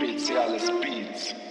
Speziales Beats.